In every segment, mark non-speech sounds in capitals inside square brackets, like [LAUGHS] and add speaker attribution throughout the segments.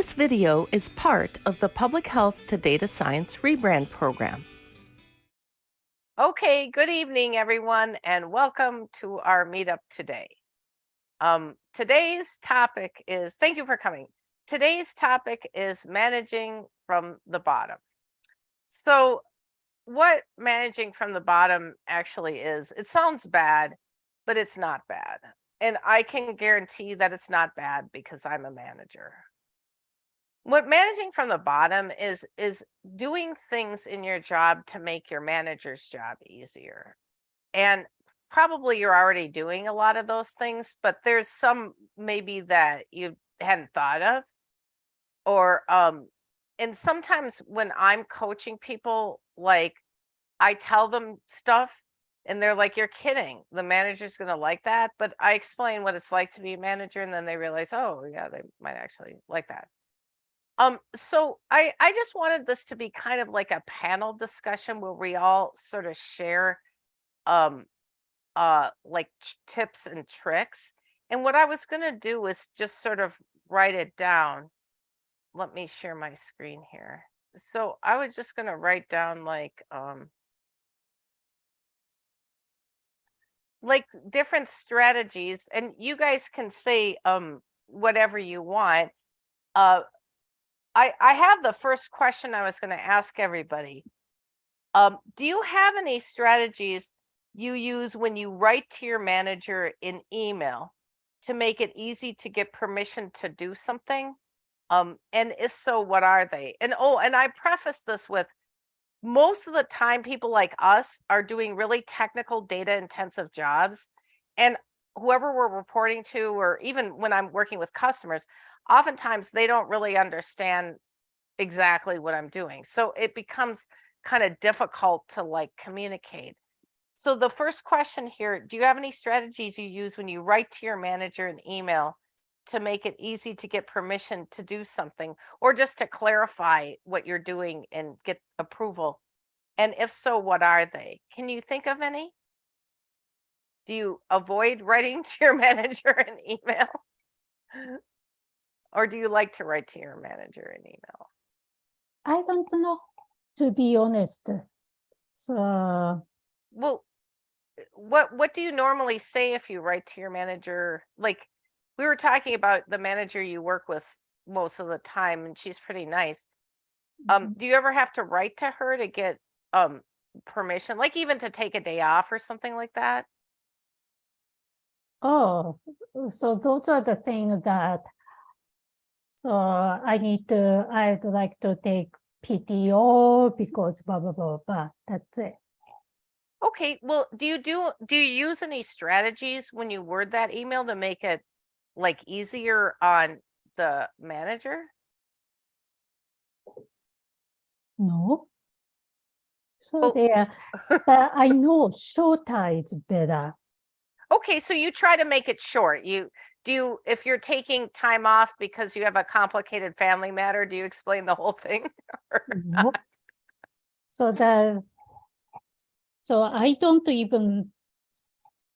Speaker 1: This video is part of the Public Health to Data Science rebrand program.
Speaker 2: Okay, good evening, everyone, and welcome to our meetup today. Um, today's topic is, thank you for coming. Today's topic is managing from the bottom. So what managing from the bottom actually is, it sounds bad, but it's not bad. And I can guarantee that it's not bad because I'm a manager. What managing from the bottom is, is doing things in your job to make your manager's job easier. And probably you're already doing a lot of those things, but there's some maybe that you hadn't thought of. Or, um, and sometimes when I'm coaching people, like I tell them stuff and they're like, you're kidding. The manager's going to like that. But I explain what it's like to be a manager. And then they realize, oh, yeah, they might actually like that. Um, so I, I just wanted this to be kind of like a panel discussion where we all sort of share um, uh, like tips and tricks. And what I was going to do was just sort of write it down. Let me share my screen here. So I was just going to write down like, um, like different strategies and you guys can say um, whatever you want. Uh, I, I have the first question I was going to ask everybody. Um, do you have any strategies you use when you write to your manager in email to make it easy to get permission to do something? Um, and if so, what are they? And oh, and I preface this with most of the time, people like us are doing really technical data intensive jobs. And whoever we're reporting to, or even when I'm working with customers, oftentimes they don't really understand exactly what I'm doing. So it becomes kind of difficult to like communicate. So the first question here, do you have any strategies you use when you write to your manager an email to make it easy to get permission to do something or just to clarify what you're doing and get approval? And if so, what are they? Can you think of any? Do you avoid writing [LAUGHS] to your manager an email? Or do you like to write to your manager an email?
Speaker 3: I don't know, to be honest. So,
Speaker 2: Well, what what do you normally say if you write to your manager? Like we were talking about the manager you work with most of the time and she's pretty nice. Um,
Speaker 3: Mhm.
Speaker 2: do you ever have to write to her to get um permission, like even to take a day off or something like that?
Speaker 3: oh, so those are the things that, so I need to, I'd like to take PTO because blah, blah, blah, blah. That's it.
Speaker 2: Okay, well, do you do do you use any strategies when you word that email to make it like easier on the manager?
Speaker 3: No. So oh.
Speaker 2: Well-
Speaker 3: there, [LAUGHS] but I know shorter is better.
Speaker 2: Okay, so you try to make it short. You do you if you're taking time off because you have a complicated family matter, do you explain the whole thing? [LAUGHS] Or-
Speaker 3: No. So does, so I don't even,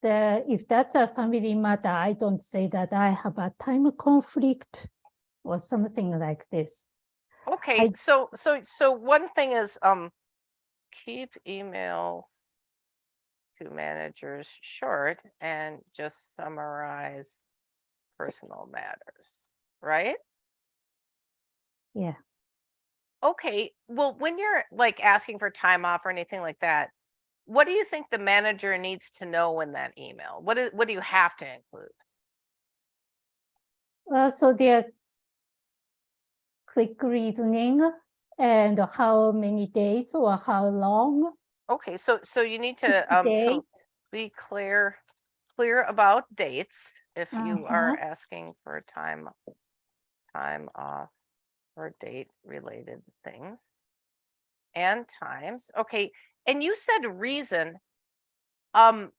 Speaker 3: the, if that's a family matter, I don't say that I have a time conflict or something like this.
Speaker 2: Okay, so so so one thing is um keep emails to managers short and just summarize personal matters, right?
Speaker 3: Yeah.
Speaker 2: Okay, well, when you're like asking for time off or anything like that, what do you think the manager needs to know in that email? What is what do you have to include?
Speaker 3: Uh, so there quick reasoning and how many dates or how long
Speaker 2: Okay, so so you need to um so be clear clear about dates if you are
Speaker 3: Uh-huh.
Speaker 2: asking for time time off or date related things and times. Okay, and you said reason. Um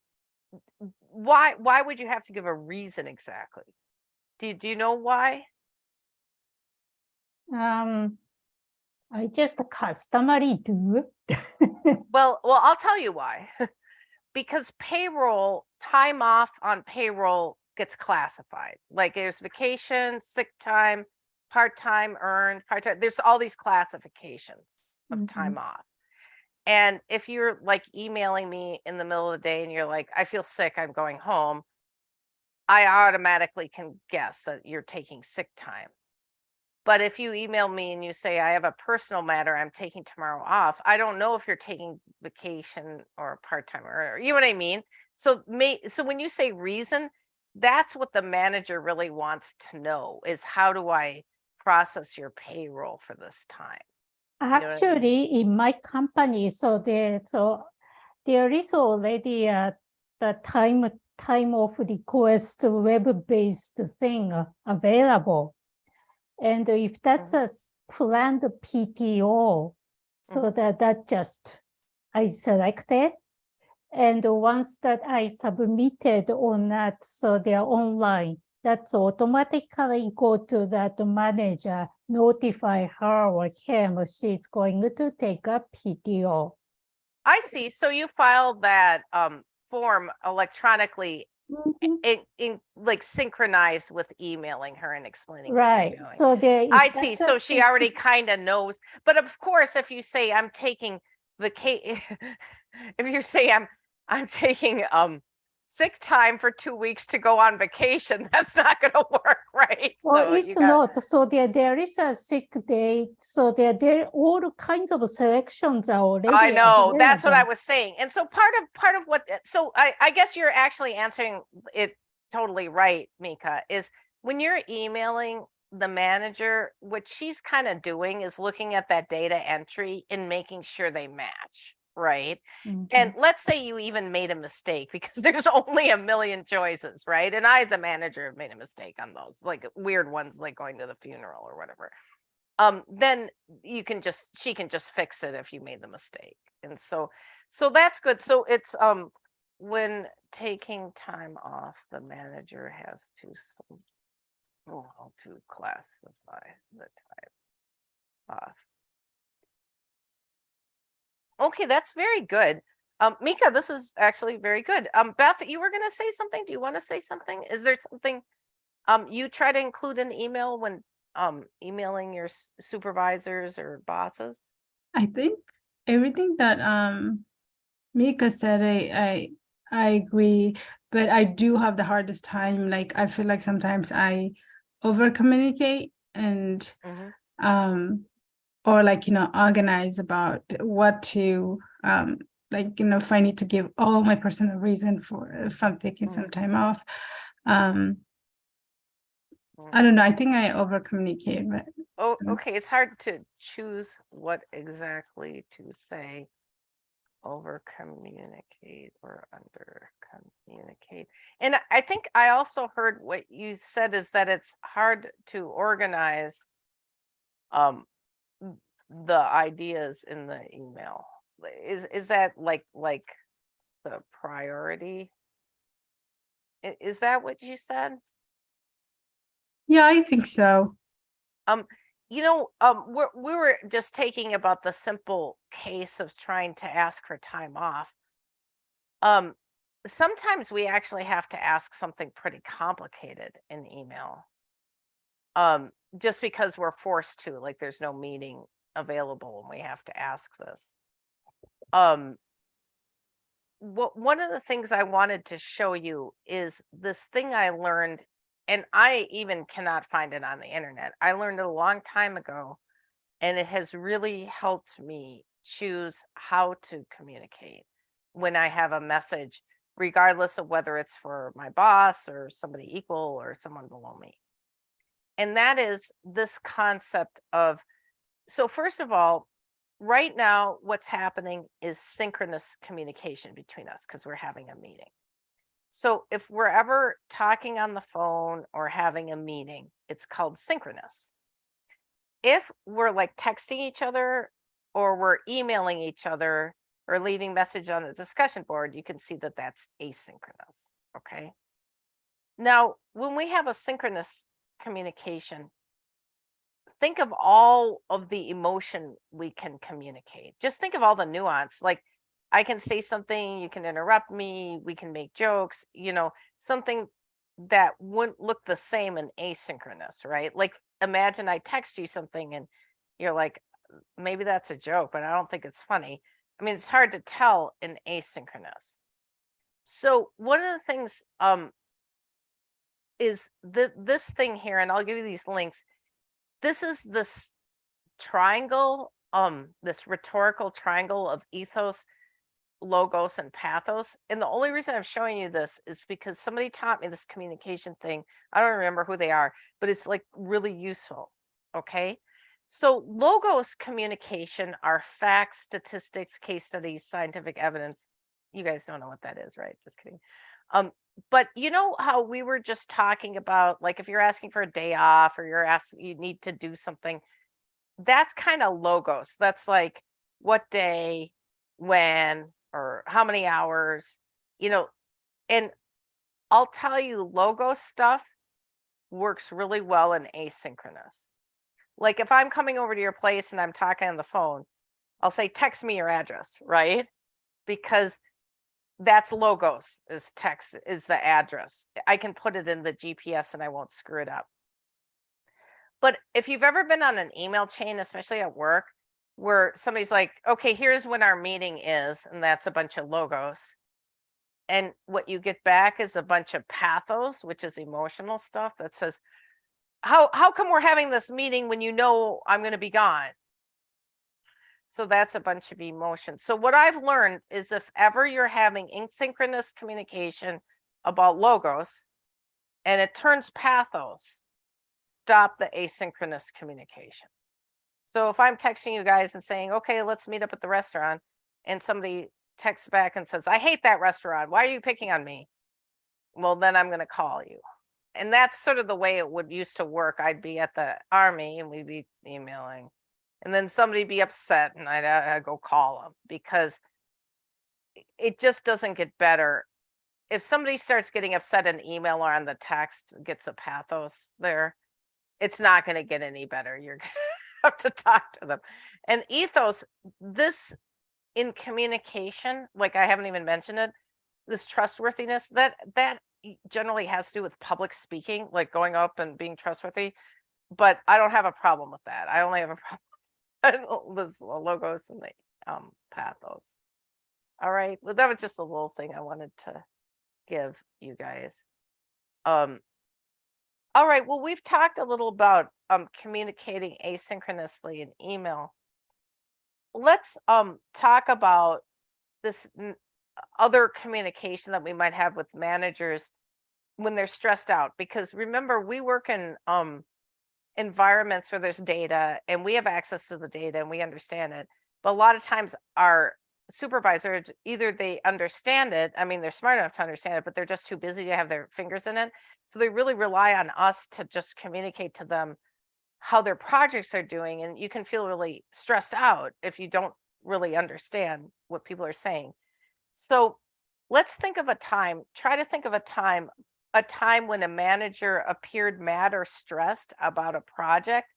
Speaker 2: why why would you have to give a reason exactly? Do you, do you know why?
Speaker 3: Um, I just customary do. [LAUGHS]
Speaker 2: Well, well, I'll tell you why. [LAUGHS] because payroll time off on payroll gets classified. Like there's vacation, sick time, part-time earned, part-time, there's all these classifications of
Speaker 3: Mhm.
Speaker 2: time off. And if you're like emailing me in the middle of the day and you're like, I feel sick, I'm going home. I automatically can guess that you're taking sick time. But if you email me and you say, I have a personal matter, I'm taking tomorrow off, I don't know if you're taking vacation or part-time or, you know what I mean? So may, so when you say reason, that's what the manager really wants to know is how do I process your payroll for this time? know I mean?
Speaker 3: Actually, in my company, so there, so there is already a the time time of request web-based thing uh, available. And if that's a planned PTO, so that that just I selected. And once that I submitted on that, so they're online, that's automatically go to that manager, notify her or him, she's going to take a PTO.
Speaker 2: I see. So you filed that um form electronically
Speaker 3: Mhm.
Speaker 2: in, in like synchronized with emailing her and explaining.
Speaker 3: Right, so there. if
Speaker 2: I see. So she already kind of knows. But of course, if you say I'm taking vacation, [LAUGHS] if you say I'm I'm taking um sick time for two weeks to go on vacation, [LAUGHS] that's not going to work, right?
Speaker 3: Well,
Speaker 2: So you
Speaker 3: it's
Speaker 2: gotta-
Speaker 3: not, so there, there is a sick day, so there, there, all kinds of selections are already.
Speaker 2: I know, that's what I was saying. And so part of, part of what, so I, I guess you're actually answering it totally right, Mika, is when you're emailing the manager, what she's kind of doing is looking at that data entry and making sure they match, right?
Speaker 3: Mhm.
Speaker 2: And let's say you even made a mistake [LAUGHS] because there's only a million choices, right? And I, as a manager, have made a mistake on those, like weird ones, like going to the funeral or whatever. Um, then you can just, she can just fix it if you made the mistake. And so, so that's good. So it's, um, when taking time off, the manager has to, oh, to classify the time off. Okay, that's very good. Um, Mika, this is actually very good. Um, Beth, you were gonna say something? Do you want to say something? Is there something? Um, you try to include an email when um emailing your supervisors or bosses?
Speaker 4: I think everything that um Mika said, I I I agree, but I do have the hardest time. Like I feel like sometimes I over communicate and
Speaker 2: Mhm.
Speaker 4: um or like you know organize about what to um like you know if I need to give all my personal reason for if I'm taking some
Speaker 2: Mhm.
Speaker 4: time off. Um
Speaker 2: Mm.
Speaker 4: I don't know, I think I over communicate, but
Speaker 2: Oh,
Speaker 4: Mm.
Speaker 2: okay, it's hard to choose what exactly to say. Over communicate or under communicate. And I- think I also heard what you said is that it's hard to organize um the ideas in the email. Is is that like like the priority? Is that what you said?
Speaker 4: yeah, I think so.
Speaker 2: um you know, um, we're, we were just taking about the simple case of trying to ask for time off. Um, sometimes we actually have to ask something pretty complicated in email. Um, just because we're forced to, like there's no meeting available and we have to ask this. Um, what, one of the things I wanted to show you is this thing I learned and I even cannot find it on the internet. I learned it a long time ago, and it has really helped me choose how to communicate when I have a message, regardless of whether it's for my boss or somebody equal or someone below me. And that is this concept of so, first of all, right now, what's happening is synchronous communication between us because we're having a meeting. So if we're ever talking on the phone or having a meeting, it's called synchronous. If we're like texting each other or we're emailing each other or leaving message on the discussion board, you can see that that's asynchronous. Okay. Now, when we have a synchronous communication, think of all of the emotion we can communicate. Just think of all the nuance. Like I can say something, you can interrupt me, we can make jokes, you know, something that wouldn't look the same in asynchronous, right? Like imagine I text you something and you're like, maybe that's a joke, but I don't think it's funny. I mean, it's hard to tell in asynchronous. So one of the things um is the this thing here, and I'll give you these links. This is this triangle, um, this rhetorical triangle of ethos, logos, and pathos. And the only reason I'm showing you this is because somebody taught me this communication thing. I don't remember who they are, but it's like really useful. Okay. So logos communication are facts, statistics, case studies, scientific evidence. You guys don't know what that is, right? Just kidding. Um, but you know how we were just talking about, like if you're asking for a day off or you're asking, you need to do something, that's kind of logos. That's like what day, when, or how many hours, you know, and I'll tell you logo stuff works really well in asynchronous. Like if I'm coming over to your place and I'm talking on the phone, I'll say, text me your address, right? Because that's logos is text is the address. I can put it in the GPS and I won't screw it up. But if you've ever been on an email chain, especially at work, where somebody's like, okay, here's when our meeting is, and that's a bunch of logos. And what you get back is a bunch of pathos, which is emotional stuff that says, how how come we're having this meeting when you know I'm going to be gone? So that's a bunch of emotions. So what I've learned is if ever you're having asynchronous communication about logos and it turns pathos, stop the asynchronous communication. So if I'm texting you guys and saying, okay, let's meet up at the restaurant, and somebody texts back and says, I hate that restaurant. Why are you picking on me? Well, then I'm going to call you. And that's sort of the way it would used to work. I'd be at the army and we'd be emailing and then somebody be upset and I'd, uh, I'd go call them because it just doesn't get better. If somebody starts getting upset in email or on the text, gets a pathos there, it's not going to get any better. You're [LAUGHS] going to have to talk to them. And ethos, this in communication, like I haven't even mentioned it, this trustworthiness that that generally has to do with public speaking, like going up and being trustworthy. But I don't have a problem with that. I only have a [LAUGHS] problem [LAUGHS] the logos and the um, pathos. All right, well, that was just a little thing I wanted to give you guys. Um, all right, well, we've talked a little about um, communicating asynchronously in email. Let's um, talk about this other communication that we might have with managers when they're stressed out because remember we work in um environments where there's data and we have access to the data and we understand it. But a lot of times our supervisors, either they understand it, I mean, they're smart enough to understand it, but they're just too busy to have their fingers in it. So they really rely on us to just communicate to them how their projects are doing. And you can feel really stressed out if you don't really understand what people are saying. So let's think of a time, try to think of a time a time when a manager appeared mad or stressed about a project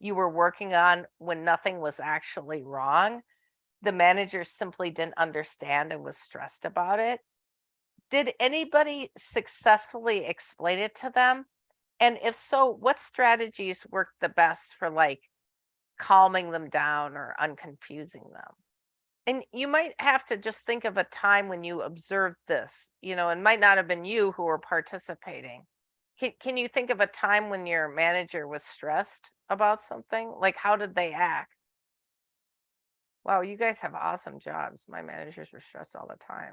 Speaker 2: you were working on when nothing was actually wrong. The manager simply didn't understand and was stressed about it. Did anybody successfully explain it to them? And if so, what strategies worked the best for like calming them down or unconfusing them? And you might have to just think of a time when you observed this, you know, and might not have been you who were participating. Can, can you think of a time when your manager was stressed about something? Like, how did they act? Wow, you guys have awesome jobs. My managers were stressed all the time.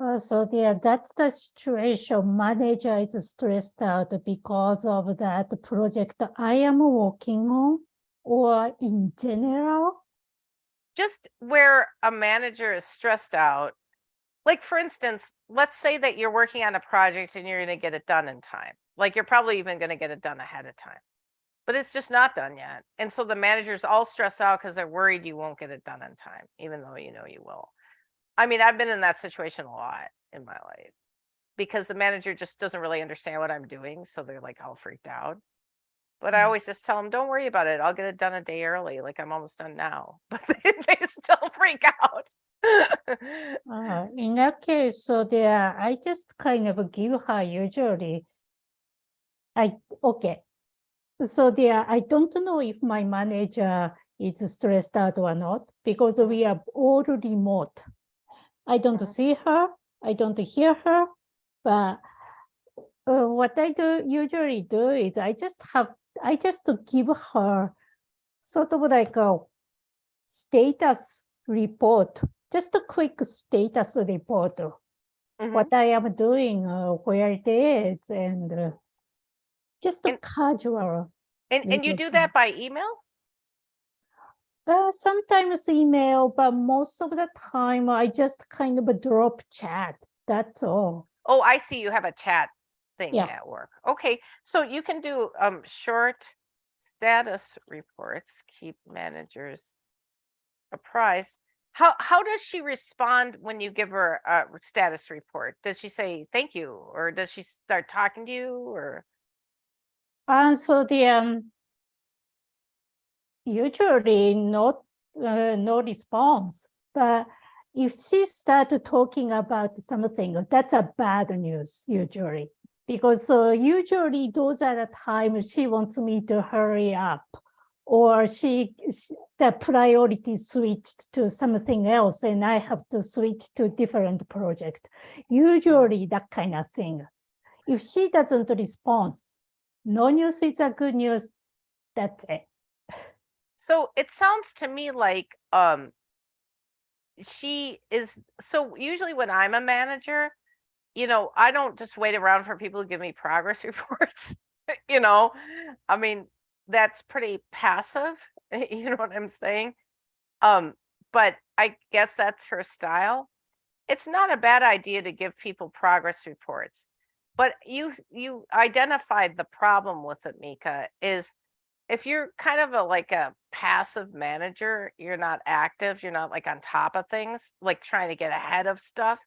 Speaker 3: Uh, so yeah, that's the situation. Manager is stressed out because of that project I am working on, or in general
Speaker 2: just where a manager is stressed out, like for instance, let's say that you're working on a project and you're going to get it done in time. Like you're probably even going to get it done ahead of time, but it's just not done yet. And so the manager's all stressed out because they're worried you won't get it done in time, even though you know you will. I mean, I've been in that situation a lot in my life because the manager just doesn't really understand what I'm doing. So they're like all freaked out. But I
Speaker 3: Mm.
Speaker 2: always just tell them, don't worry about it. I'll get it done a day early. Like I'm almost done now, [LAUGHS] but they, they still freak out. [LAUGHS]
Speaker 3: Uh, in that case, so there, I just kind of give her usually. I, okay. so there, I don't know if my manager is stressed out or not because we are all remote. I don't
Speaker 2: Mhm.
Speaker 3: see her, I don't hear her, but uh, what I do usually do is I just have, I just to give her sort of like a status report, just a quick status report of
Speaker 2: Mhm.
Speaker 3: what I am doing, uh, where it is, and uh, just a
Speaker 2: And-
Speaker 3: casual.
Speaker 2: And, and you do that by email?
Speaker 3: Uh, sometimes email, but most of the time I just kind of a drop chat. That's all.
Speaker 2: Oh, I see you have a chat thing
Speaker 3: Yeah.
Speaker 2: at work. Okay, so you can do um short status reports, keep managers apprised. How how does she respond when you give her a status report? Does she say thank you or does she start talking to you or
Speaker 3: And so the um, usually not uh, no response, but if she started talking about something, that's a bad news usually. Because uh, usually those are the times she wants me to hurry up or she, the priority switched to something else and I have to switch to different project. Usually that kind of thing. If she doesn't respond, no news is a good news. That's it.
Speaker 2: So it sounds to me like um she is so usually when I'm a manager, you know, I don't just wait around for people to give me progress [LAUGHS] reports. you know, I mean, that's pretty passive. [LAUGHS] You know what I'm saying? Um, but I guess that's her style. It's not a bad idea to give people progress reports. But you you identified the problem with it, Mika, is if you're kind of a like a passive manager, you're not active, you're not like on top of things, like trying to get ahead of stuff.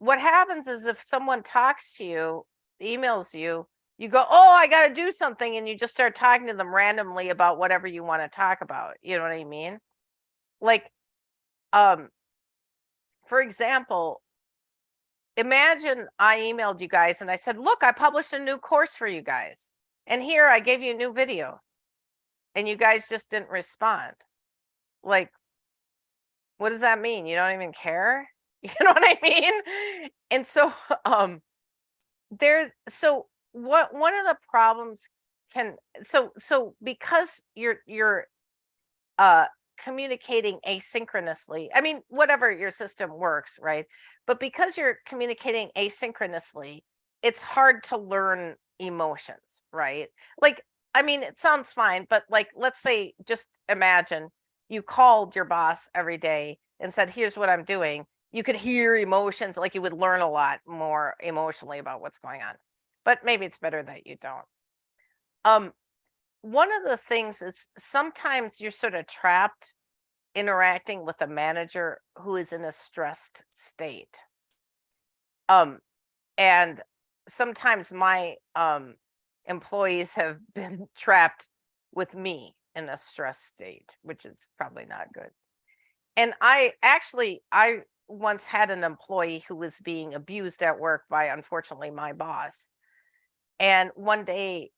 Speaker 2: What happens is if someone talks to you, emails you, you go, "Oh, I got to do something," and you just start talking to them randomly about whatever you want to talk about. You know what I mean? Like, um, for example, imagine I emailed you guys and I said, "Look, I published a new course for you guys." And here I gave you a new video and you guys just didn't respond. Like, what does that mean? You don't even care? [LAUGHS] You know what I mean? And so, [LAUGHS] um, there, so what, one of the problems can, so, so because you're, you're, uh, communicating asynchronously, I mean, whatever your system works, right? But because you're communicating asynchronously, it's hard to learn emotions, right? Like, I mean, it sounds fine, but like, let's say, just imagine you called your boss every day and said, here's what I'm doing. You could hear emotions, like you would learn a lot more emotionally about what's going on. But maybe it's better that you don't. Um, one of the things is sometimes you're sort of trapped interacting with a manager who is in a stressed state. Um, and sometimes my um employees have [LAUGHS] been trapped with me in a stress state, which is probably not good. And I actually I once had an employee who was being abused at work by unfortunately my boss. And one day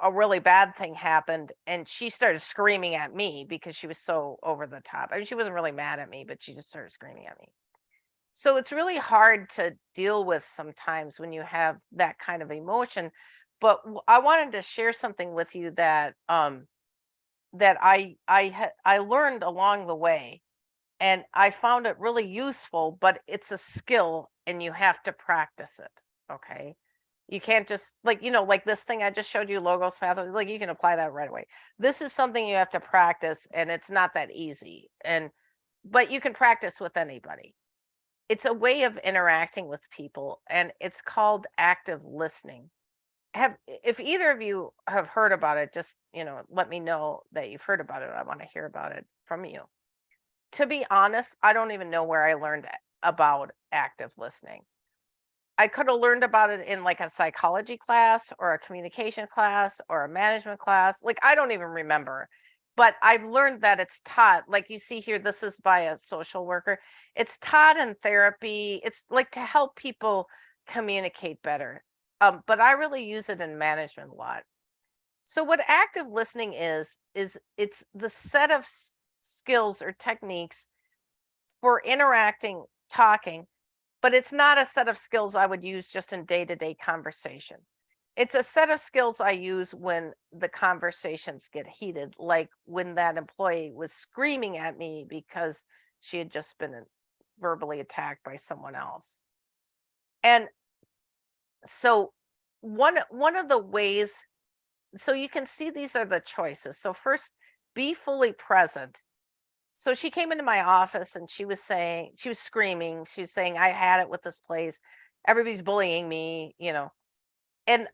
Speaker 2: a really bad thing happened and she started screaming at me because she was so over the top. I mean, she wasn't really mad at me, but she just started screaming at me. So it's really hard to deal with sometimes when you have that kind of emotion. But I wanted to share something with you that um that I I I learned along the way and I found it really useful, but it's a skill and you have to practice it. Okay. You can't just like, you know, like this thing I just showed you, logos pathos, like you can apply that right away. This is something you have to practice and it's not that easy. And, but you can practice with anybody. It's a way of interacting with people and it's called active listening. Have, if either of you have heard about it, just, you know, let me know that you've heard about it. I want to hear about it from you. To be honest, I don't even know where I learned about active listening. I could have learned about it in like a psychology class or a communication class or a management class. Like I don't even remember. But I've learned that it's taught, like you see here, this is by a social worker. It's taught in therapy. It's like to help people communicate better. Um, but I really use it in management a lot. So what active listening is, is it's the set of skills or techniques for interacting, talking, but it's not a set of skills I would use just in day-to-day conversation. It's a set of skills I use when the conversations get heated, like when that employee was screaming at me because she had just been uh, verbally attacked by someone else. And so one one of the ways so you can see these are the choices. So first be fully present. So she came into my office and she was saying she was screaming, she was saying I had it with this place. Everybody's bullying me, you know. And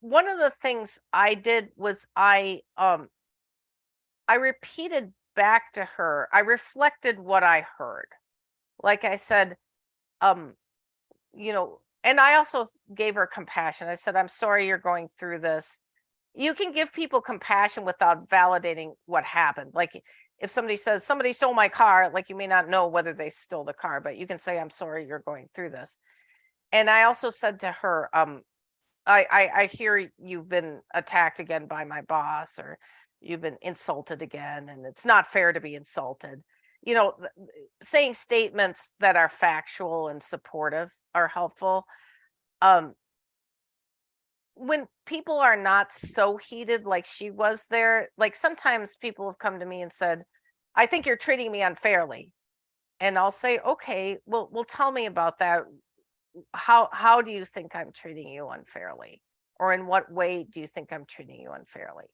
Speaker 2: one of the things I did was I um I repeated back to her. I reflected what I heard. Like I said, um you know, and I also gave her compassion. I said, I'm sorry you're going through this. You can give people compassion without validating what happened. Like if somebody says somebody stole my car, like you may not know whether they stole the car, but you can say, I'm sorry you're going through this. And I also said to her, um, I, I, I hear you've been attacked again by my boss or you've been insulted again and it's not fair to be insulted. You know, saying statements that are factual and supportive are helpful. Um, when people are not so heated like she was there, like sometimes people have come to me and said, I think you're treating me unfairly. And I'll say, okay, well, well, tell me about that. How how do you think I'm treating you unfairly? Or in what way do you think I'm treating you unfairly?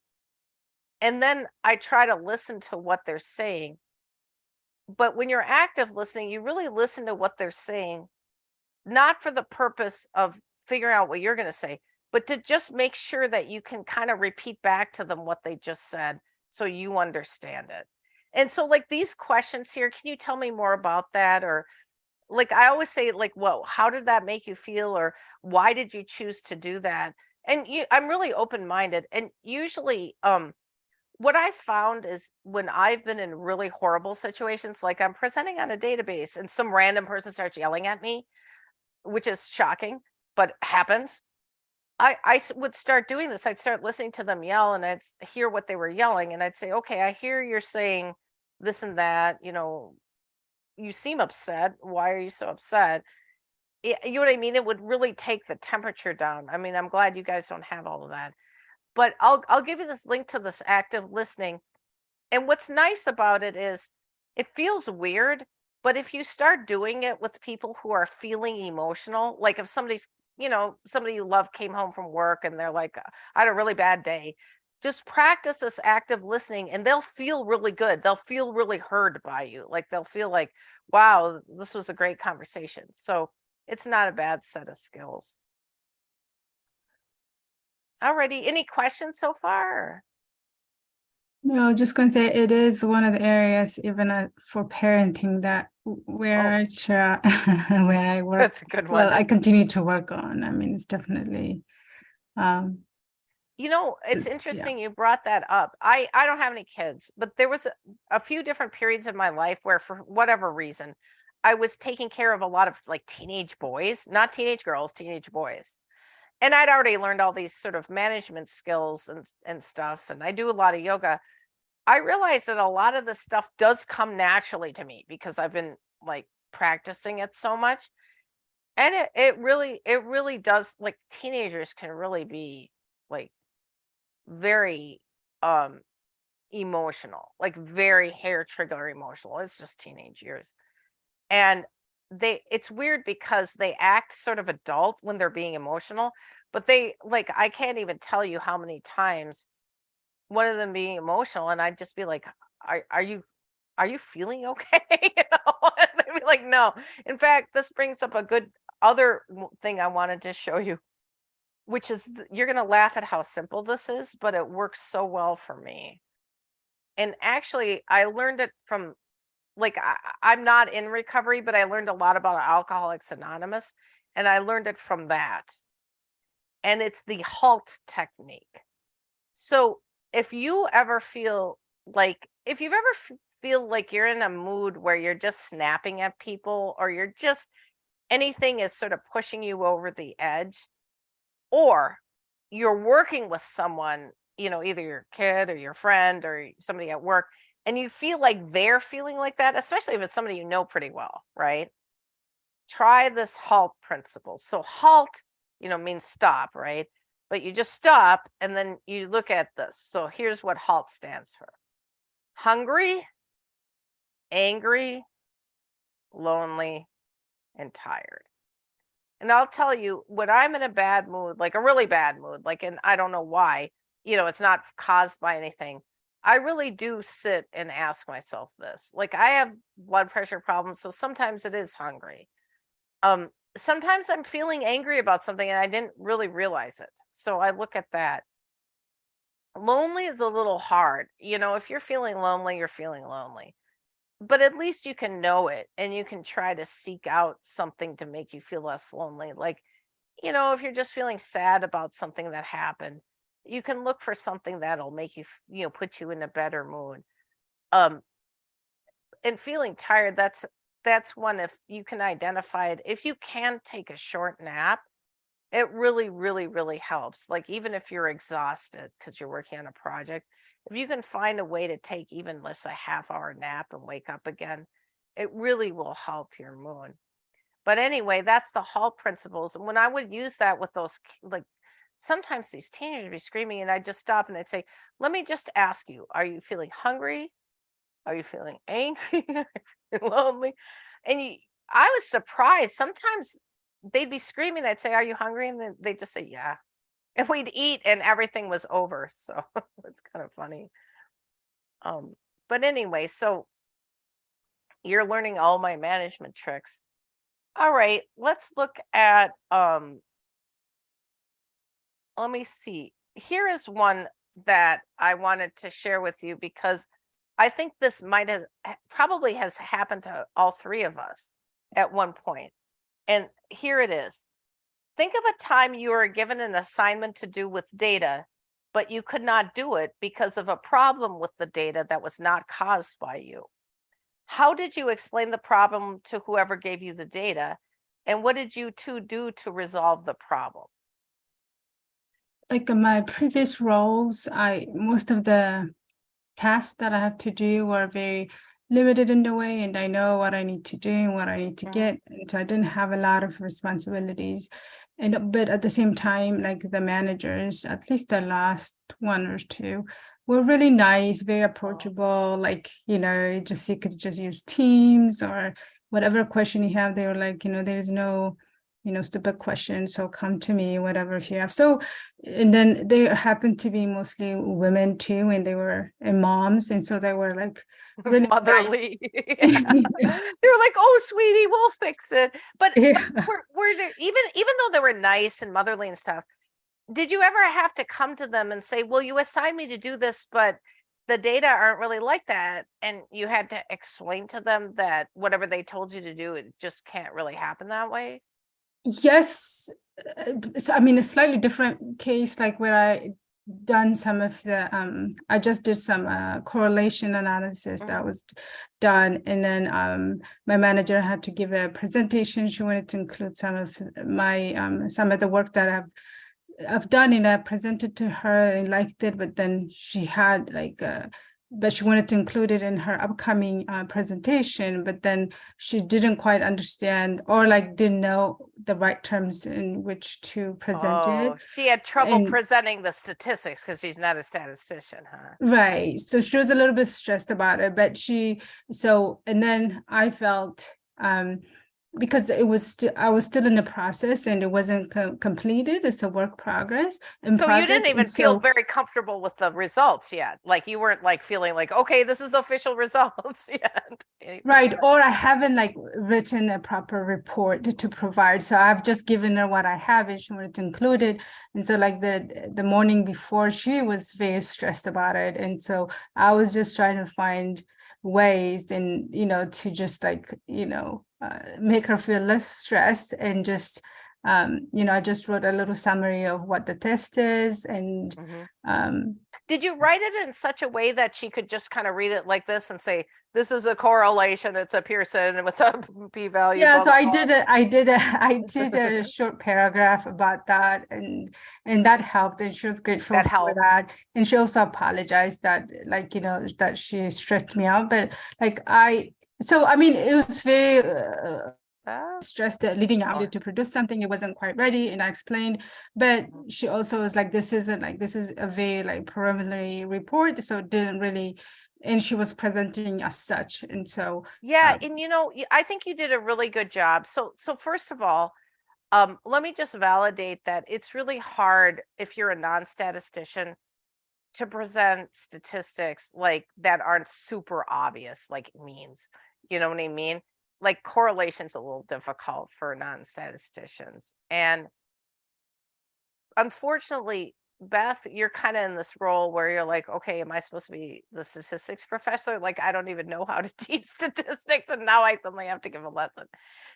Speaker 2: And then I try to listen to what they're saying. But when you're active listening, you really listen to what they're saying, not for the purpose of figuring out what you're going to say, but to just make sure that you can kind of repeat back to them what they just said so you understand it. And so, like these questions here, can you tell me more about that? Or, like, I always say, like, whoa, how did that make you feel? Or, why did you choose to do that? And you, I'm really open minded. And usually, um, what I found is when I've been in really horrible situations, like I'm presenting on a database and some random person starts yelling at me, which is shocking, but happens. I, would start doing this. I'd start listening to them yell and I'd hear what they were yelling. And I'd say, okay, I hear you're saying this and that, you know, you seem upset. Why are you so upset? You know what I mean? It would really take the temperature down. I mean, I'm glad you guys don't have all of that. But I'll I'll give you this link to this active listening. And what's nice about it is it feels weird, but if you start doing it with people who are feeling emotional, like if somebody's, you know, somebody you love came home from work and they're like, I had a really bad day, just practice this active listening and they'll feel really good. They'll feel really heard by you. Like they'll feel like, wow, this was a great conversation. So it's not a bad set of skills. Alrighty, any questions so far?
Speaker 4: No, just gonna say it is one of the areas even uh, for parenting that w- where I try [LAUGHS] where I work.
Speaker 2: That's a good one.
Speaker 4: Well, I continue to work on. I mean, it's definitely um
Speaker 2: You know, it's
Speaker 4: Is- yeah.
Speaker 2: interesting you brought that up. I I don't have any kids, but there was a, a few different periods of my life where for whatever reason I was taking care of a lot of like teenage boys, not teenage girls, teenage boys. And I'd already learned all these sort of management skills and and stuff and I do a lot of yoga. I realize that a lot of the stuff does come naturally to me because I've been like practicing it so much. And it it really it really does like teenagers can really be like very um emotional, like very hair trigger emotional. It's just teenage years. And they it's weird because they act sort of adult when they're being emotional, but they like I can't even tell you how many times one of them being emotional and I'd just be like, Are are you are you feeling okay? [LAUGHS] you know, [LAUGHS] they'd be like, no. In fact, this brings up a good other thing I wanted to show you which is you're going to laugh at how simple this is, but it works so well for me. And actually, I learned it from like I, I'm not in recovery, but I learned a lot about Alcoholics Anonymous, and I learned it from that. And it's the halt technique. So if you ever feel like if you've ever feel like you're in a mood where you're just snapping at people or you're just anything is sort of pushing you over the edge or you're working with someone you know, either your kid or your friend or somebody at work, and you feel like they're feeling like that, especially if it's somebody you know pretty well, right? Try this HALT principle. So HALT, you know, means stop, right? But you just stop and then you look at this. So here's what HALT stands for. Hungry, angry, lonely, and tired. And I'll tell you, when I'm in a bad mood, like a really bad mood, like, and I don't know why, you know, it's not caused by anything. I really do sit and ask myself this. Like, I have blood pressure problems, so sometimes it is hungry. Um, sometimes I'm feeling angry about something and I didn't really realize it. So I look at that. Lonely is a little hard. You know, if you're feeling lonely, you're feeling lonely but at least you can know it and you can try to seek out something to make you feel less lonely. Like, you know, if you're just feeling sad about something that happened, you can look for something that'll make you, you know, put you in a better mood. Um, and feeling tired, that's that's one if you can identify it. If you can take a short nap, it really, really, really helps. Like even if you're exhausted because you're working on a project, if you can find a way to take even less a half hour nap and wake up again, it really will help your mood. But anyway, that's the HALT principles. And when I would use that with those, like sometimes these teenagers would be screaming, and I'd just stop and I'd say, Let me just ask you, are you feeling hungry? Are you feeling [LAUGHS] angry? [LAUGHS] Lonely? And you, I was surprised. Sometimes they'd be screaming. I'd say, Are you hungry? And then they'd just say, Yeah. And we'd eat and everything was over. So [LAUGHS] it's kind of funny. Um, but anyway, so you're learning all my management tricks. All right, let's look at um let me see. Here is one that I wanted to share with you because I think this might have probably has happened to all three of us at one point. And here it is. Think of a time you were given an assignment to do with data, but you could not do it because of a problem with the data that was not caused by you. How did you explain the problem to whoever gave you the data? And what did you two do to resolve the problem?
Speaker 4: like in my previous roles, I most of the tasks that I have to do were very limited in the way, and I know what I need to do and what I need to
Speaker 2: Mhm.
Speaker 4: get. And so I didn't have a lot of responsibilities. And but at the same time, like the managers, at least the last one or two, were really nice, very approachable. Like, you know, just you could just use Teams or whatever question you have, they were like, you know, there's no you know, stupid questions. So come to me, whatever if you have. So, and then they happened to be mostly women too, and they were and moms, and so they were like [LAUGHS] really.
Speaker 2: Motherly. Yeah. [LAUGHS] they were like, "Oh, sweetie, we'll fix it." But, [LAUGHS] but
Speaker 4: Yeah.
Speaker 2: were, were there even even though they were nice and motherly and stuff? Did you ever have to come to them and say, "Well, you assigned me to do this, but the data aren't really like that," and you had to explain to them that whatever they told you to do, it just can't really happen that way?
Speaker 4: Yes, uh, I mean, a slightly different case, like where I done some of the, um, I just did some uh, correlation analysis that
Speaker 2: Mhm.
Speaker 4: was done, and then um, my manager had to give a presentation. She wanted to include some of my um, some of the work that I've I've done, and I presented to her and liked it, but then she had like uh but she wanted to include it in her upcoming uh, presentation, but then she didn't quite understand or like didn't know the right terms in which to present
Speaker 2: Oh,
Speaker 4: it.
Speaker 2: she had trouble
Speaker 4: and-
Speaker 2: presenting the statistics because she's not a statistician, huh?
Speaker 4: Right. So she was a little bit stressed about it, but she, so, and then I felt, um, because it was, I was still in the process and it wasn't co- completed. It's a work progress. in
Speaker 2: So you didn't even feel
Speaker 4: so-
Speaker 2: very comfortable with the results yet. Like you weren't like feeling like, okay, this is the official [LAUGHS] results [LAUGHS] yet.
Speaker 4: Right, or I haven't like written a proper report to- to provide, so I've just given her what I have and she wanted to include it. And so like the, the morning before, she was very stressed about it, and so I was just trying to find ways and, you know, to just like, you know, uh, make her feel less stressed and just, um, you know, I just wrote a little summary of what the test is and
Speaker 2: Mhm.
Speaker 4: um,
Speaker 2: Did you write it in such a way that she could just kind of read it like this and say, this is a correlation, it's a Pearson with a [LAUGHS] p-value?
Speaker 4: Yeah,
Speaker 2: blah,
Speaker 4: so
Speaker 2: blah,
Speaker 4: I
Speaker 2: blah."
Speaker 4: did a, I did a, [LAUGHS] I [LAUGHS] did a short paragraph about that and, and that helped and she was grateful
Speaker 2: That
Speaker 4: for
Speaker 2: helped.
Speaker 4: that. And she also apologized that, like, you know, that she stressed me out, but like I, so I mean, it was very uh, stressed that leading up to produce something, it wasn't quite ready and I explained, but she also was like, this isn't like, this is a very like preliminary report, so it didn't really, and she was presenting as such, and so,
Speaker 2: Yeah,
Speaker 4: Um,
Speaker 2: and you know, i think you did a really good job. So, so first of all, um, let me just validate that it's really hard if you're a non-statistician to present statistics like that aren't super obvious, like means. You know what I mean? Like correlation's a little difficult for non-statisticians. And unfortunately, Beth, you're kind of in this role where you're like, okay, am I supposed to be the statistics professor? Like, I don't even know how to [LAUGHS] teach statistics, and now I suddenly have to give a lesson.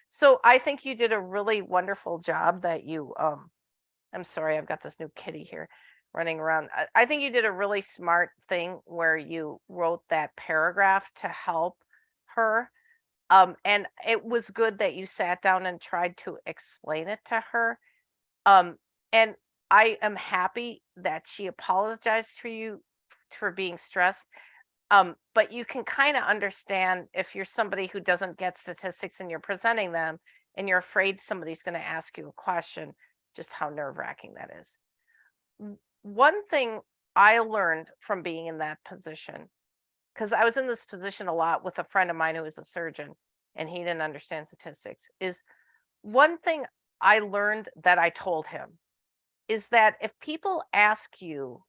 Speaker 2: So I think you did a really wonderful job that you um I'm sorry, I've got this new kitty here running around. I, I think you did a really smart thing where you wrote that paragraph to help her. Um, and it was good that you sat down and tried to explain it to her. Um, and I am happy that she apologized to you for being stressed. Um, but you can kind of understand if you're somebody who doesn't get statistics and you're presenting them and you're afraid somebody's going to ask you a question, just how nerve wracking that is. One thing I learned from being in that position, because I was in this position a lot with a friend of mine who was a surgeon and he didn't understand statistics, is one thing I learned that I told him is that if people ask you,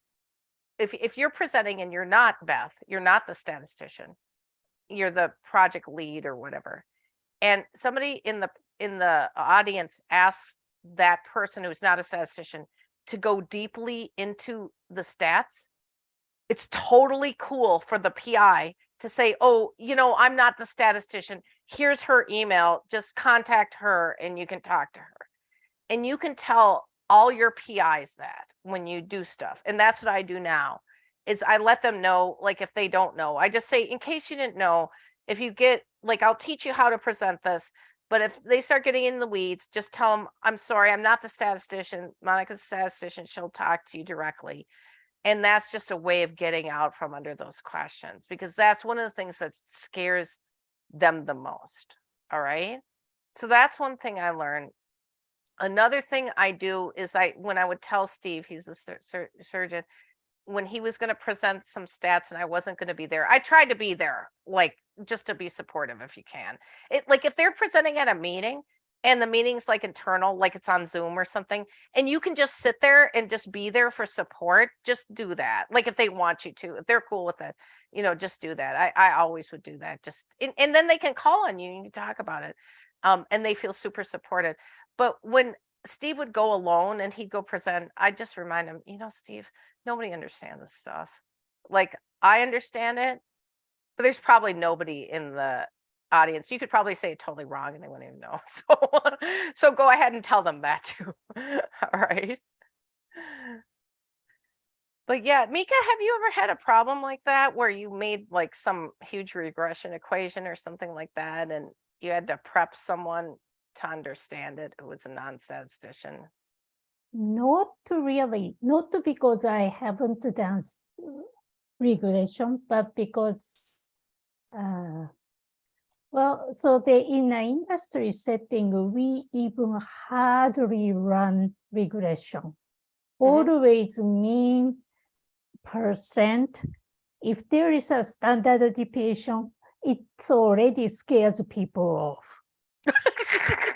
Speaker 2: if, if you're presenting and you're not Beth, you're not the statistician, you're the project lead or whatever, and somebody in the in the audience asks that person who's not a statistician to go deeply into the stats, it's totally cool for the PI to say, oh, you know, I'm not the statistician. Here's her email. Just contact her and you can talk to her. And you can tell all your PIs that when you do stuff. And that's what I do now is I let them know, like if they don't know, I just say, in case you didn't know, if you get, like, I'll teach you how to present this. But if they start getting in the weeds, just tell them, I'm sorry, I'm not the statistician. Monica's a statistician. She'll talk to you directly. And that's just a way of getting out from under those questions because that's one of the things that scares them the most. All right. So that's one thing I learned. Another thing I do is I, when I would tell Steve, he's a sur- sur- surgeon, when he was going to present some stats and I wasn't going to be there, I tried to be there, like just to be supportive if you can. It like if they're presenting at a meeting and the meeting's like internal, like it's on Zoom or something, and you can just sit there and just be there for support, just do that. Like if they want you to, if they're cool with it, you know, just do that. I, I always would do that. Just and, and then they can call on you and you talk about it. Um, and they feel super supported. But when Steve would go alone and he'd go present, I just remind him, you know, Steve, nobody understands this stuff. Like I understand it, but there's probably nobody in the audience. You could probably say it totally wrong and they wouldn't even know. [LAUGHS] So, so go ahead and tell them that too. [LAUGHS] All right. But yeah, Mika, have you ever had a problem like that where you made like some huge regression equation or something like that and you had to prep someone to understand it who was a non-statistician?
Speaker 3: Not really, not because I haven't done s- regression, but because, uh, well, so the in the industry setting, we even hardly run regression. Mm-hmm. Always mean percent. If there is a standard deviation, it already scares people off. [LAUGHS]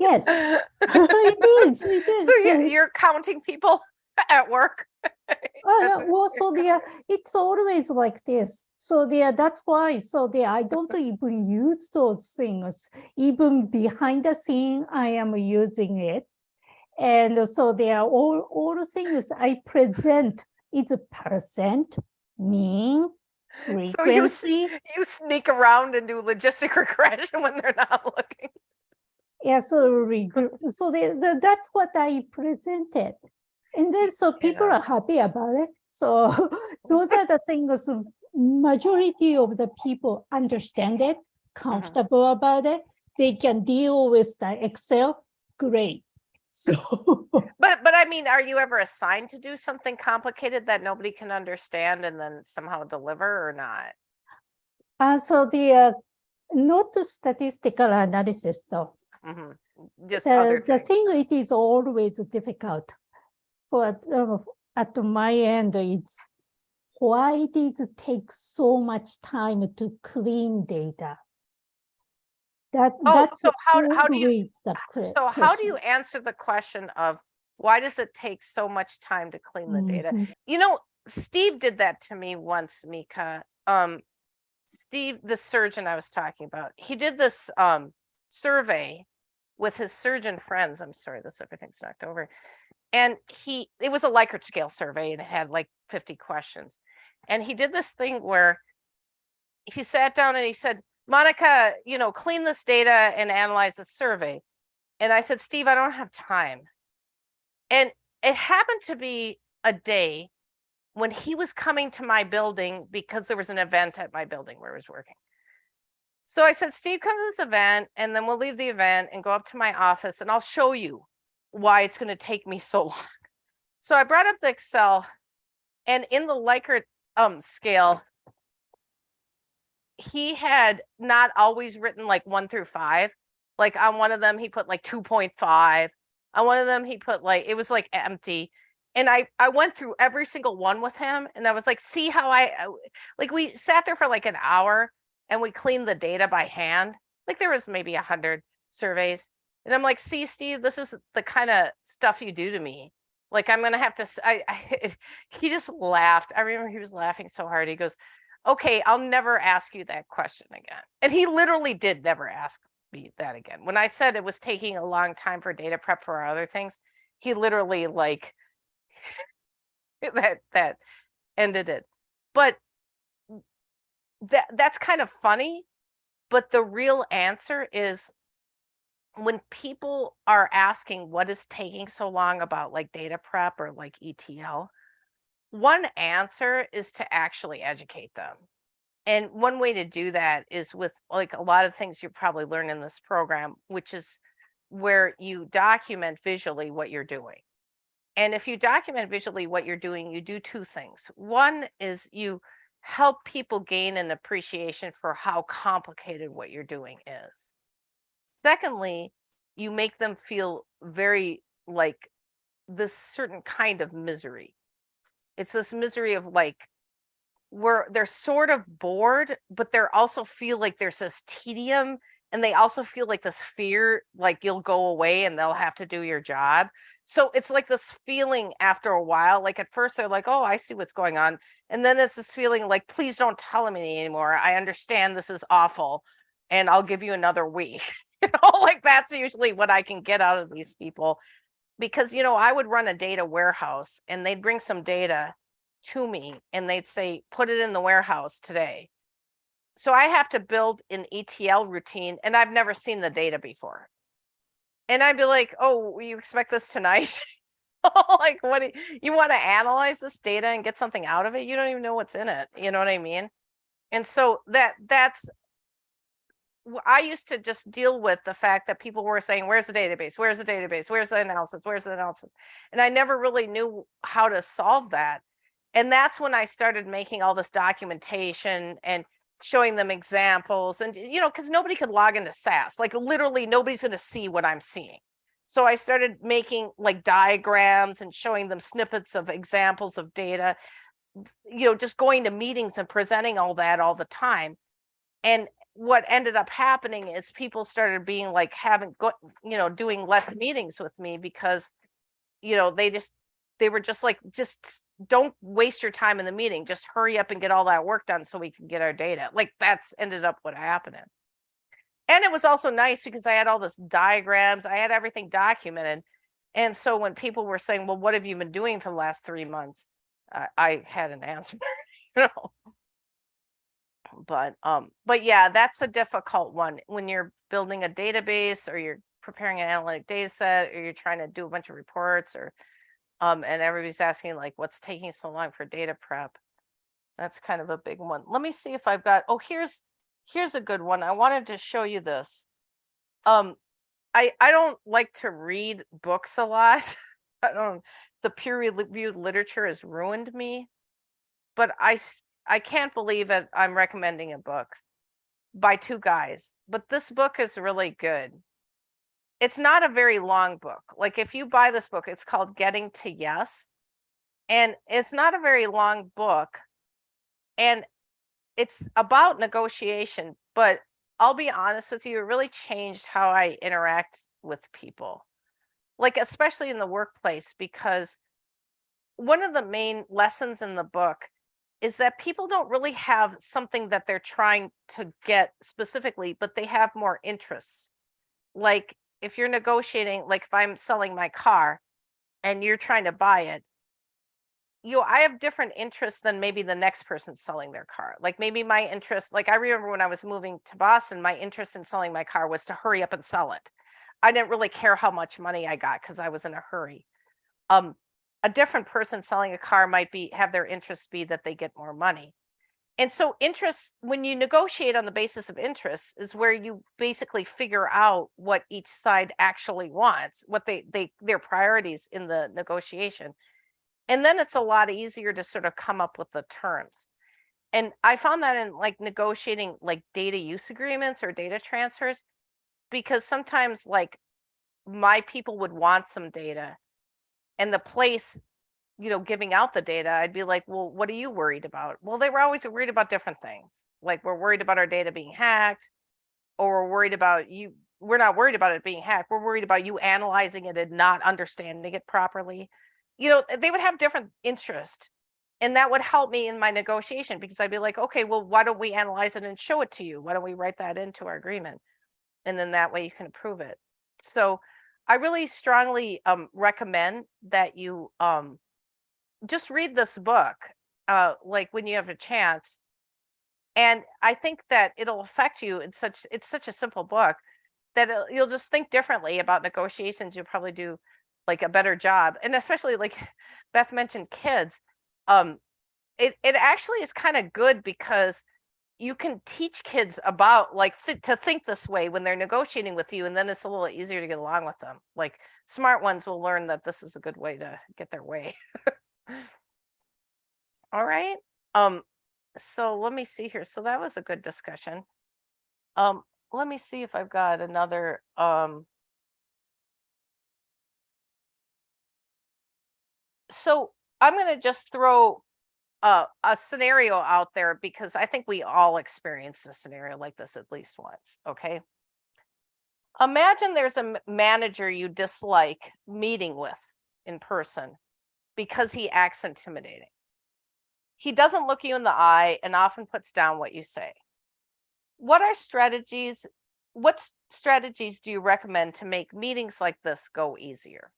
Speaker 3: Yes, [LAUGHS] it is, it is.
Speaker 2: So you, you're counting people [LAUGHS] at work? [LAUGHS]
Speaker 3: Uh, well, so there, it's always like this. So there, that's why, so there, I don't [LAUGHS] even use those things. Even behind the scene, I am using it. And so there are all, all the things I present is a percent, mean, [LAUGHS]
Speaker 2: So you
Speaker 3: frequency.
Speaker 2: You sneak around and do logistic regression when they're not looking.
Speaker 3: Yeah, so, so the, the, that's what I presented. And then so people
Speaker 2: know.
Speaker 3: are happy about it. So [LAUGHS] those are the things majority of the people understand it, comfortable about it. They can deal with the Excel, great. [LAUGHS] So
Speaker 2: But, but I mean, are you ever assigned to do something complicated that nobody can understand and then somehow deliver or not?
Speaker 3: uh, so the uh, not the statistical analysis though.
Speaker 2: Mhm. Just other
Speaker 3: The, the thing it is always difficult. For uh, at my end, it's why it is take so much time to clean data. That
Speaker 2: Oh,
Speaker 3: that's
Speaker 2: so how, how do you,
Speaker 3: always the que-
Speaker 2: so how do you answer the question of why does it take so much time to clean the data?
Speaker 3: Mhm.
Speaker 2: You know, Steve did that to me once, Mika. Um, Steve, the surgeon I was talking about, he did this um survey with his surgeon friends. I'm sorry, this everything's knocked over. And he, it was a Likert scale survey and it had like 50 questions. And he did this thing where he sat down and he said, Monica, you know, clean this data and analyze the survey. And I said, Steve, I don't have time. And it happened to be a day when he was coming to my building because there was an event at my building where I was working. So I said, Steve, come to this event and then we'll leave the event and go up to my office and I'll show you why it's going to take me so long. So I brought up the Excel and in the Likert um scale, he had not always written like one through five. Like on one of them, he put like 2.5. On one of them, he put like, it was like empty. And I, I went through every single one with him and I was like, see how I, I- like, we sat there for like an hour and we cleaned the data by hand. Like there was maybe a hundred surveys. And I'm like, see, Steve, this is the kind of stuff you do to me. Like I'm gonna have to, I, [LAUGHS] he just laughed. I remember he was laughing so hard. He goes, okay, I'll never ask you that question again. And he literally did never ask me that again. When I said it was taking a long time for data prep for our other things, he literally like [LAUGHS] that that ended it. But that that's kind of funny, but the real answer is when people are asking what is taking so long about like data prep or like ETL, one answer is to actually educate them. And one way to do that is with like a lot of things you probably learn in this program, which is where you document visually what you're doing. And if you document visually what you're doing, you do two things. One is you help people gain an appreciation for how complicated what you're doing is. Secondly, you make them feel very like this certain kind of misery. It's this misery of like where they're sort of bored, but they're also feel like there's this tedium and they also feel like this fear, like you'll go away and they'll have to do your job. So it's like this feeling after a while, like at first they're like, oh, I see what's going on. And then it's this feeling like, please don't tell me anymore. I understand this is awful and I'll give you another week. [LAUGHS] you know, like that's usually what I can get out of these people. Because, you know, I would run a data warehouse and they'd bring some data to me and they'd say, put it in the warehouse today. So I have to build an ETL routine and I've never seen the data before. And I'd be like, oh, you expect this tonight? [LAUGHS] like, what, you, you want to analyze this data and get something out of it? You don't even know what's in it. You know what I mean? And so that, that's, I used to just deal with the fact that people were saying, where's the database? Where's the database? Where's the analysis? Where's the analysis? And I never really knew how to solve that. And that's when I started making all this documentation and showing them examples and, you know, because nobody could log into SAS. Like literally nobody's going to see what I'm seeing. So I started making like diagrams and showing them snippets of examples of data, you know, just going to meetings and presenting all that all the time. And what ended up happening is people started being like having go, you know, doing less meetings with me because, you know, they just they were just like, just don't waste your time in the meeting. Just hurry up and get all that work done so we can get our data. Like that's ended up what happened. And it was also nice because I had all this diagrams, I had everything documented. And so when people were saying, well, what have you been doing for the last three months? Uh, I had an [LAUGHS] answer, you know. But um, but yeah, that's a difficult one when you're building a database or you're preparing an analytic data set or you're trying to do a bunch of reports or Um, and everybody's asking like, what's taking so long for data prep? That's kind of a big one. Let me see if I've got, oh, here's, here's a good one. I wanted to show you this. Um, I, I don't like to read books a lot. [LAUGHS] I don't, the peer reviewed literature has ruined me. But I, I can't believe it. I'm recommending a book by two guys, but this book is really good. It's not a very long book. Like if you buy this book, it's called Getting to Yes. And it's not a very long book. And it's about negotiation, but I'll be honest with you, it really changed how I interact with people. Like especially in the workplace, because one of the main lessons in the book is that people don't really have something that they're trying to get specifically, but they have more interests. Like if you're negotiating, like if I'm selling my car and you're trying to buy it, you, I have different interests than maybe the next person selling their car. Like maybe my interest, like I remember when I was moving to Boston, my interest in selling my car was to hurry up and sell it. I didn't really care how much money I got because I was in a hurry. Um, a different person selling a car might be have their interest be that they get more money. And so interest, when you negotiate on the basis of interest is where you basically figure out what each side actually wants, what they they their priorities in the negotiation. And then it's a lot easier to sort of come up with the terms. And I found that in like negotiating like data use agreements or data transfers, because sometimes like my people would want some data and the place you know giving out the data i'd be like well what are you worried about? Well they were always worried about different things like we're worried about our data being hacked or we're worried about you we're not worried about it being hacked we're worried about you analyzing it and not understanding it properly. You know they would have different interest and that would help me in my negotiation because i'd be like okay well why don't we analyze it and show it to you? Why don't we write that into our agreement? And then that way you can approve it. So I really strongly um, recommend that you um, just read this book, uh, like when you have a chance. And I think that it'll affect you in such, it's such a simple book that it'll- you'll just think differently about negotiations. You'll probably do like a better job. And especially like [LAUGHS] Beth mentioned kids, um, it, it actually is kind of good because you can teach kids about like th- to think this way when they're negotiating with you and then it's a little easier to get along with them. Like smart ones will learn that this is a good way to get their way. [LAUGHS] All right um so let me see here. So that was a good discussion. Um let me see if i've got another um so i'm going to just throw uh, a scenario out there because I think we all experienced a scenario like this at least once. Okay. Imagine there's a manager you dislike meeting with in person because he acts intimidating. He doesn't look you in the eye and often puts down what you say. What are strategies? What strategies do you recommend to make meetings like this go easier?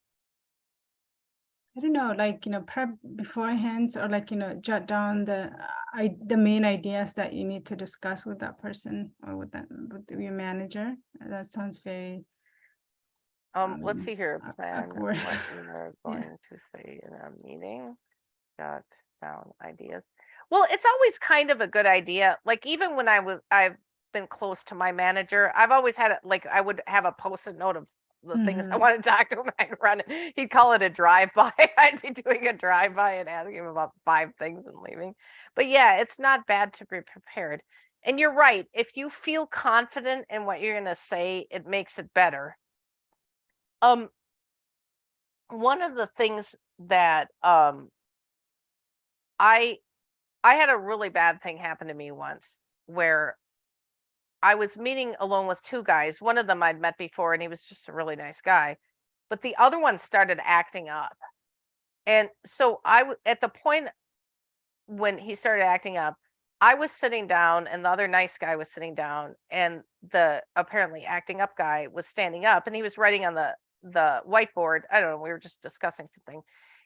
Speaker 4: I don't know, like, you know, prep beforehand or like, you know, jot down the, I, the main ideas that you need to discuss with that person or with that, with your manager. That sounds very,
Speaker 2: Um, let's
Speaker 4: Um,
Speaker 2: see here. Plan
Speaker 4: awkward.
Speaker 2: what we are [LAUGHS]
Speaker 4: Yeah.
Speaker 2: going to say in a meeting. Jot down ideas. Well, it's always kind of a good idea. Like even when I was, I've been close to my manager, I've always had it, like, I would have a post-it note of the things I
Speaker 4: Mhm.
Speaker 2: want to talk to him. [LAUGHS] I'd run, he'd call it a drive-by. [LAUGHS] I'd be doing a drive-by and asking him about five things and leaving. But yeah, it's not bad to be prepared. And you're right. If you feel confident in what you're going to say, it makes it better. Um, one of the things that um I I had a really bad thing happen to me once where I was meeting alone with two guys. One of them I'd met before and he was just a really nice guy, but the other one started acting up. And so I, at the point when he started acting up, I was sitting down and the other nice guy was sitting down and the apparently acting up guy was standing up and he was writing on the the whiteboard. I don't know, we were just discussing something.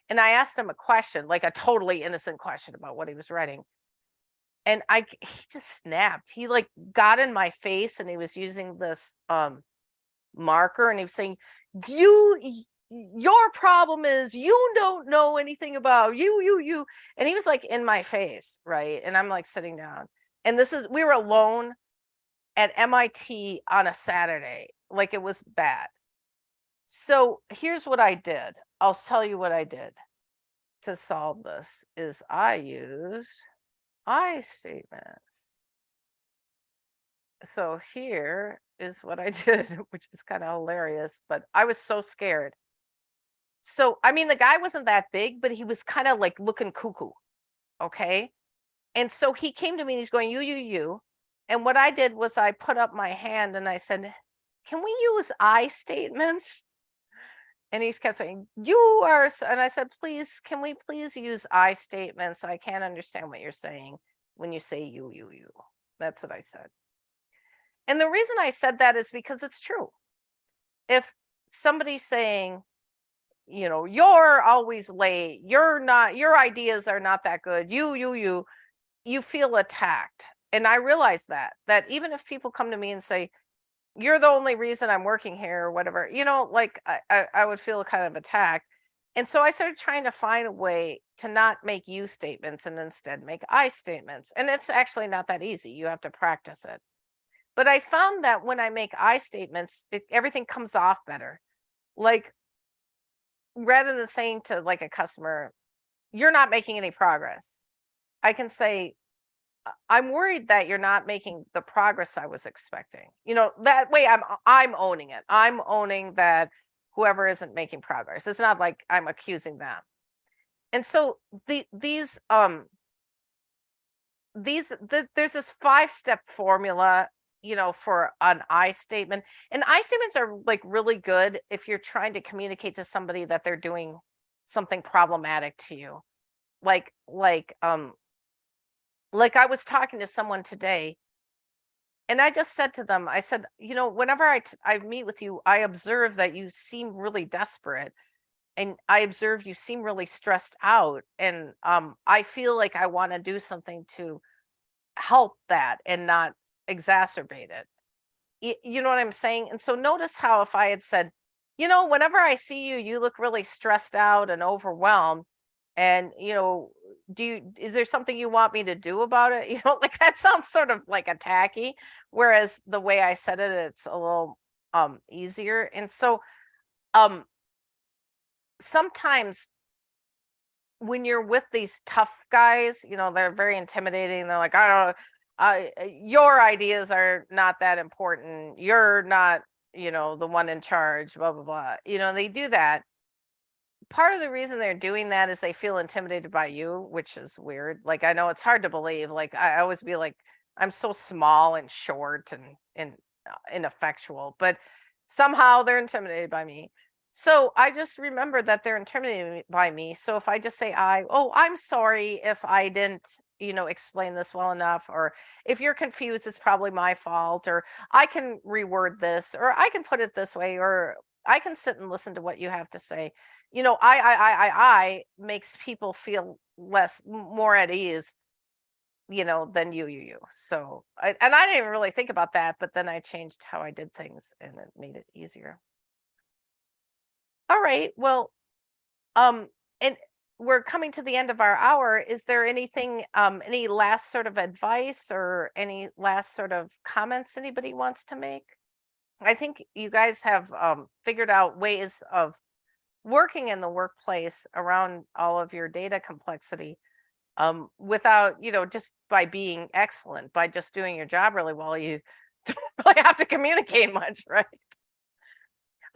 Speaker 2: And I asked him a question, like a totally innocent question about what he was writing. And I he just snapped. He like got in my face and he was using this um marker and he was saying, "You your problem is you don't know anything about you, you, you. And he was like in my face, right? And I'm like sitting down. And this is, we were alone at MIT on a Saturday. Like it was bad. So here's what I did. I'll tell you what I did to solve this is I used I statements. So here is what I [LAUGHS] did, which is kind of hilarious, but I was so scared. So, I mean, the guy wasn't that big, but he was kind of like looking cuckoo. Okay. And so he came to me and he's going, you, you, you. And what I did was I put up my hand and I said, can we use I statements? And he kept saying, you are, and I said, please, can we please use I statements? I can't understand what you're saying when you say you, you, you. That's what I said. And the reason I said that is because it's true. If somebody's saying, you know, you're always late, you're not, your ideas are not that good, you, you, you, you feel attacked. And I realize that, that even if people come to me and say, you're the only reason I'm working here or whatever, you know, like I, I, I would feel kind of attacked. And so I started trying to find a way to not make you statements and instead make I statements. And it's actually not that easy. You have to practice it. But I found that when I make I statements, it, everything comes off better. Like rather than saying to like a customer, you're not making any progress. I can say, I'm worried that you're not making the progress I was expecting. You know, that way I'm I'm owning it. I'm owning that whoever isn't making progress. It's not like I'm accusing them. And so the these um these the, there's this five step formula you know for an i statement and i statements are like really good if you're trying to communicate to somebody that they're doing something problematic to you like like um like I was talking to someone today and I just said to them, I said, you know, whenever I, I meet with you, I observe that you seem really desperate and I observe you seem really stressed out. And um, I feel like I want to do something to help that and not exacerbate it. You know what I'm saying? And so notice how if I had said, you know, whenever I see you, you look really stressed out and overwhelmed and you know do you is there something you want me to do about it? [LAUGHS] You know like that sounds sort of like a tacky whereas the way i said it it's a little um easier and so um sometimes when you're with these tough guys you know they're very intimidating they're like i don't know uh, your ideas are not that important you're not you know the one in charge blah blah blah you know they do that part of the reason they're doing that is they feel intimidated by you, which is weird. Like I know it's hard to believe. Like I always be like, I'm so small and short and and uh, ineffectual, but somehow they're intimidated by me. So I just remember that they're intimidated by me. So if I just say I, oh, I'm sorry if I didn't, you know, explain this well enough, or if you're confused, it's probably my fault, or I can reword this, or I can put it this way, or I can sit and listen to what you have to say you know, I, I, I, I, I makes people feel less, more at ease, you know, than you, you, you. So, I, and I didn't really think about that, but then I changed how I did things and it made it easier. All right. Well, um, and we're coming to the end of our hour. Is there anything, um, any last sort of advice or any last sort of comments anybody wants to make? I think you guys have um, figured out ways of working in the workplace around all of your data complexity um, without, you know, just by being excellent, by just doing your job really well, you [LAUGHS] don't really have to communicate much, right?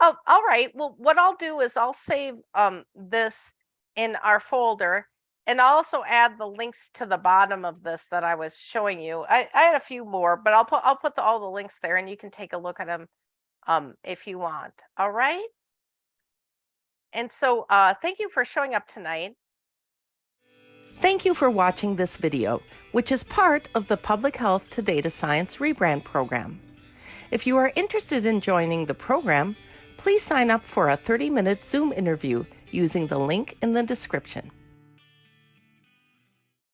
Speaker 2: Oh, all right. Well, what I'll do is I'll save um, this in our folder and I'll also add the links to the bottom of this that I was showing you. I, I had a few more, but I'll put I'll put the, all the links there and you can take a look at them um, if you want. All right. And so uh, thank you for showing up tonight.
Speaker 1: Thank you for watching this video, which is part of the Public Health to Data Science Rebrand program. If you are interested in joining the program, please sign up for a 30-minute Zoom interview using the link in the description.